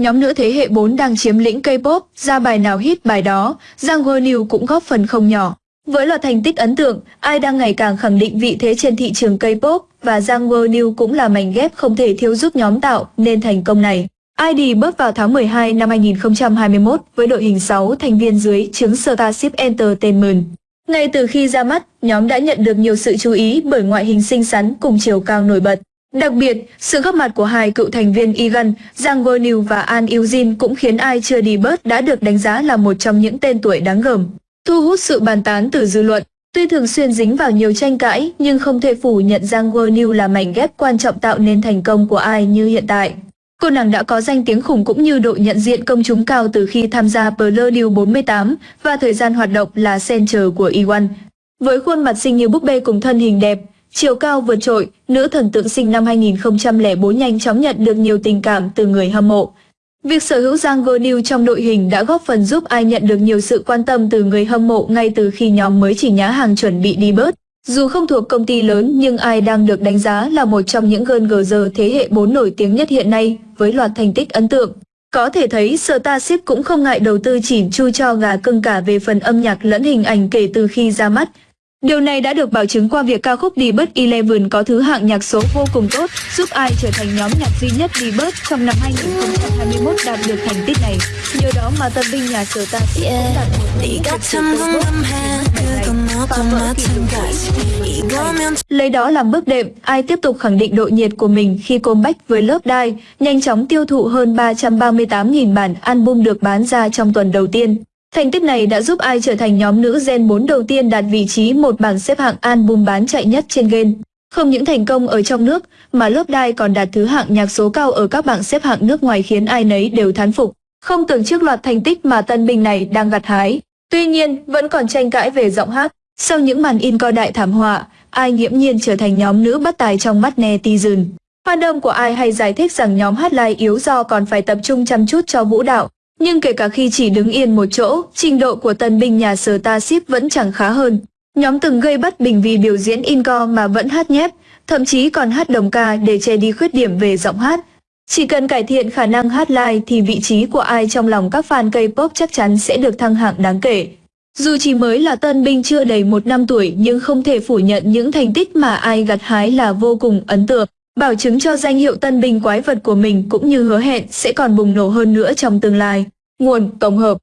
Nhóm nữ thế hệ 4 đang chiếm lĩnh K-pop, ra bài nào hit bài đó, Giang New cũng góp phần không nhỏ. Với loạt thành tích ấn tượng, ai đang ngày càng khẳng định vị thế trên thị trường K-pop và Giang New cũng là mảnh ghép không thể thiếu giúp nhóm tạo nên thành công này. ID bước vào tháng 12 năm 2021 với đội hình 6 thành viên dưới chứng Starship Entertainment. Ngay từ khi ra mắt, nhóm đã nhận được nhiều sự chú ý bởi ngoại hình xinh xắn cùng chiều cao nổi bật. Đặc biệt, sự góp mặt của hai cựu thành viên Egan, Jang Won và An Eugene cũng khiến ai chưa đi bớt đã được đánh giá là một trong những tên tuổi đáng gờm, thu hút sự bàn tán từ dư luận. Tuy thường xuyên dính vào nhiều tranh cãi, nhưng không thể phủ nhận Jang Won là mảnh ghép quan trọng tạo nên thành công của ai như hiện tại. Cô nàng đã có danh tiếng khủng cũng như độ nhận diện công chúng cao từ khi tham gia Blue 48 và thời gian hoạt động là center của E1. Với khuôn mặt xinh như búp bê cùng thân hình đẹp, chiều cao vượt trội, nữ thần tượng sinh năm 2004 nhanh chóng nhận được nhiều tình cảm từ người hâm mộ. Việc sở hữu Giang New trong đội hình đã góp phần giúp ai nhận được nhiều sự quan tâm từ người hâm mộ ngay từ khi nhóm mới chỉ nhá hàng chuẩn bị đi bớt. Dù không thuộc công ty lớn nhưng ai đang được đánh giá là một trong những gơn gờ giờ thế hệ 4 nổi tiếng nhất hiện nay với loạt thành tích ấn tượng. Có thể thấy Starship cũng không ngại đầu tư chỉn chu cho gà cưng cả về phần âm nhạc lẫn hình ảnh kể từ khi ra mắt. Điều này đã được bảo chứng qua việc ca khúc Debut Eleven có thứ hạng nhạc số vô cùng tốt, giúp ai trở thành nhóm nhạc duy nhất Debut trong năm 2021 đạt được thành tích này. Nhờ đó mà tân binh nhà sở ta cũng đạt một Lấy đó làm bước đệm, ai tiếp tục khẳng định độ nhiệt của mình khi comeback với lớp đai, nhanh chóng tiêu thụ hơn 338.000 bản album được bán ra trong tuần đầu tiên. Thành tích này đã giúp ai trở thành nhóm nữ Gen 4 đầu tiên đạt vị trí một bảng xếp hạng album bán chạy nhất trên Gen. Không những thành công ở trong nước, mà lớp đai còn đạt thứ hạng nhạc số cao ở các bảng xếp hạng nước ngoài khiến ai nấy đều thán phục. Không tưởng trước loạt thành tích mà tân binh này đang gặt hái. Tuy nhiên, vẫn còn tranh cãi về giọng hát. Sau những màn in co đại thảm họa, ai nghiễm nhiên trở thành nhóm nữ bất tài trong mắt netizen. Fandom của ai hay giải thích rằng nhóm hát live yếu do còn phải tập trung chăm chút cho vũ đạo, nhưng kể cả khi chỉ đứng yên một chỗ, trình độ của tân binh nhà sở ta ship vẫn chẳng khá hơn. Nhóm từng gây bất bình vì biểu diễn inco mà vẫn hát nhép, thậm chí còn hát đồng ca để che đi khuyết điểm về giọng hát. Chỉ cần cải thiện khả năng hát live thì vị trí của ai trong lòng các fan K-pop chắc chắn sẽ được thăng hạng đáng kể. Dù chỉ mới là tân binh chưa đầy một năm tuổi nhưng không thể phủ nhận những thành tích mà ai gặt hái là vô cùng ấn tượng bảo chứng cho danh hiệu tân binh quái vật của mình cũng như hứa hẹn sẽ còn bùng nổ hơn nữa trong tương lai. Nguồn tổng hợp